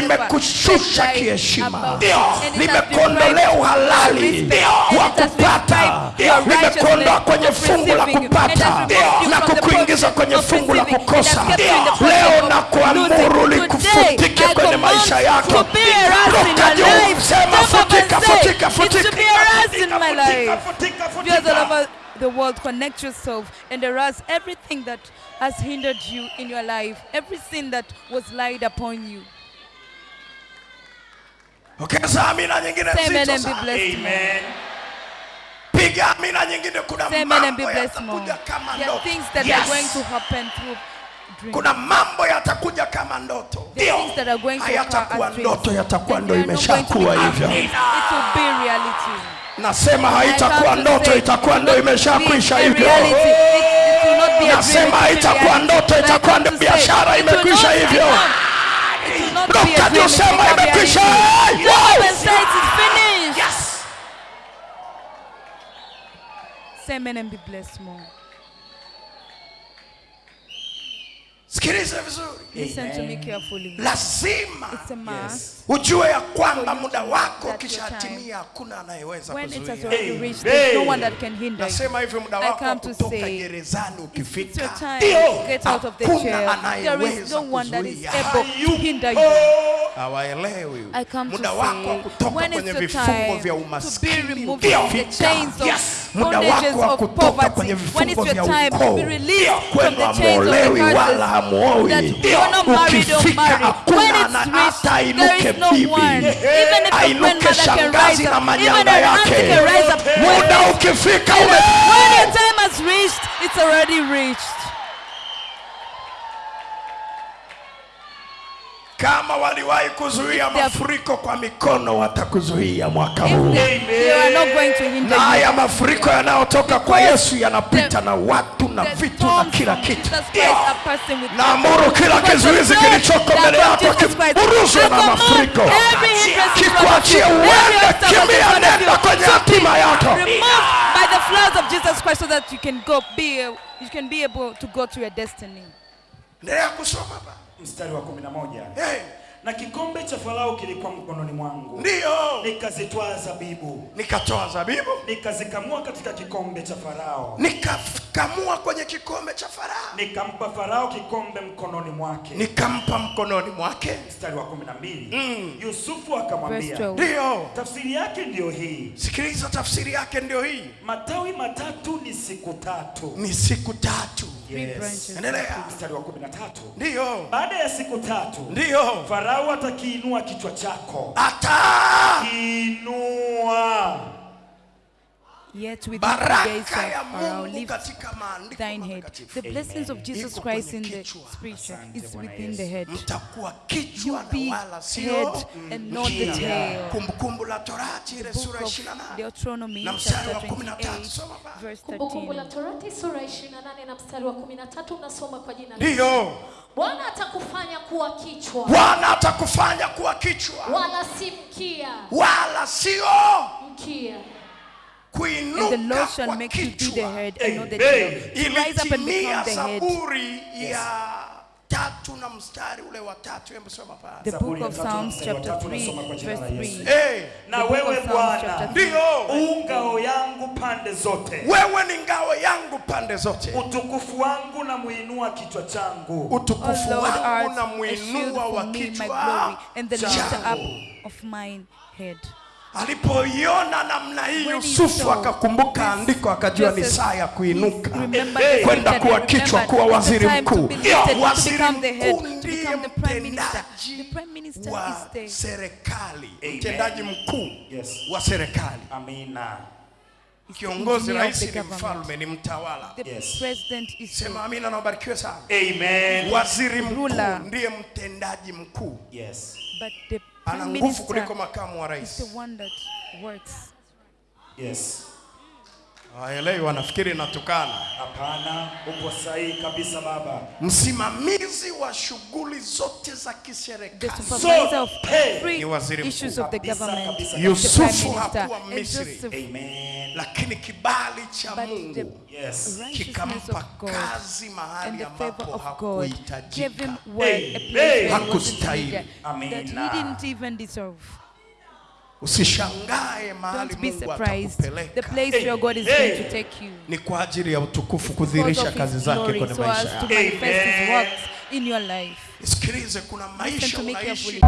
limekushusha kiheshima. limekuondolea uhalali wa kupata limekuondoa kwenye fungu la kupata. na kukuingiza kwenye fungu la kukosa. leo na kuamuru likufutike kwenye maisha yako to be a rust in Ruka your juu, sema futika futika futika be a rust in my life." Futika, futika, Viewers all futika. over the world, connect yourself and erase everything that has hindered you in your life, every sin that was laid upon you. Ongeza amina nyingine nzito sana. Amen. piga amina nyingine kuna mambo yatakuja kama ndoto things that Yes. are going to happen through dreams. kuna mambo yatakuja kama ndoto occur hayatakuwa ndoto yatakuwa ndo imeshakuwa hivyo. It will be reality. nasema haitakuwa ndoto itakuwa it ndo imeshakwisha hivyo nasema haitakuwa ndoto itakuwa ndo biashara imekwisha hivyo become- it will not be a Dr. dream, it Josema will become imekwisha. reality. Yes. Jump and say it is finished. yes. Say amen and be blessed more. Sikiliza vizuri Listen to me carefully. lazima ujue ya kwamba muda wako kishatimia hakuna anayeweza When it kuzuia already Amen. reached, there's no one that can hinder you. nasema hivi muda wako wa come to kutoka gerezani ukifika hakuna chair. There is anayeweza no one that is kuzuia. able to hinder you. hawaelewi I come to muda wako kutoka kwenye vifungo vya umaskini ukifika. Chains of Yes. muda bondages wako wa of kutoka poverty, kwenye when it's vifungo your vya time to ukoo be released from kwenu the chains of the hamuolewi wala curses, hamuoi that you're not married or ukifika married. When hakuna it's ana- reached, hata there ainuke is no bibi one. Even if your ainuke grandmother can shangazi rise na up, even manyanga an auntie yake can rise up. muda ukifika ume When your time has reached, it's already reached. Kama waliwahi kuzuia mafuriko kwa mikono watakuzuia mwaka huu. Na haya mafuriko yanayotoka kwa yesu yanapita na watu na vitu na kila kitu. Naamuru kila kizuizi kilichoko mbele yako kiburuzwe na mafuriko. kikuachie uende kimia nenda kwenye hatima yako. by the floods of Jesus Christ so that you can go be you can be able to go to your destiny. Endelea kusoma ba mstari wa 11 hey, na kikombe cha farao kilikuwa mkononi mwangu. Ndiyo nikazitwaa zabibu. Nikatoa zabibu. Nikazikamua katika kikombe cha farao. Nikakamua kwenye kikombe cha farao. Nikampa farao kikombe mkononi mwake. Nikampa mkononi mwake. Mstari wa 12 Mm. yusufu akamwambia 12. ndiyo tafsiri yake ndio hii. Sikiliza tafsiri yake ndio hii. Matawi matatu ni siku tatu. Ni siku tatu Yes. wa endelea. Mstari wa 13 ndiyo baada ya siku tatu Ndio. farao atakiinua kichwa chako. Hata kiinua Yet with the days ya mungu katika maandiko thine head. matakatifu The blessings of Jesus Christ in the scripture is within the head. mtakuwa You kichwa be na wala sio head and not the tail. kumbukumbu la torati ile The sura book of 28 Deuteronomy chapter 28 soma baba. verse Kumbukumbu la 13. Torati sura 28 na mstari wa 13 unasoma kwa jina la Bwana atakufanya kuwa kichwa bwana atakufanya kuwa kichwa wala si mkia, wala sio mkia. And the Lord shall make you be the head and not the tail. Rise up and become the head. Yes. tatu na mstari ule wa tatu. Hebu soma pale The book of Psalms chapter 3 nasoma kwa jina verse 3. Eh, na The book wewe of Psalms bwana u ngao yangu pande zote. Wewe ni ngao yangu pande zote. Utukufu wangu na muinua kichwa changu. Utukufu Lord, wangu art na a shield mwinua wa me, my kichwa glory, and the lifter up changu of mine head. Alipoiona namna hii yusufu akakumbuka andiko akajua ni saa ya kuinuka. kwenda kuwa kichwa kuwa waziri mkuu. waziri become the head, mkuu ndiye become the prime minister. mtendaji The prime minister wa is the serikali mtendaji mkuu wa serikali. Amina. Kiongozi rais ni mfalme ni mtawala. The Yes. president is the sema amina na ubarikiwe sana. Amen. Waziri mkuu ndiye mtendaji mkuu. Yes. But the ana nguvu kuliko makamu wa rais. yes waelewi wanafikiri natukana Hapana, upo sahihi kabisa baba. msimamizi wa shughuli zote za kiserikali So, hey, ni waziri issues mkuu. of the government. kabisa, Yusufu hakuwa Misri. Amen. lakini kibali cha mungu Yes. kikampa kazi and mahali ambapo of God hakuhitajika him word, a Hey, place where hey. he didn't Hakustahili. needed, usishangae mahali Don't be mungu surprised. The place place where God is Hey. going to take you. ni kwa ajili ya utukufu kudhirisha kudhihirisha kazi zake kwenye so maisha as to yako manifest his Amen. works in your life. sikilize kuna maisha unaishi.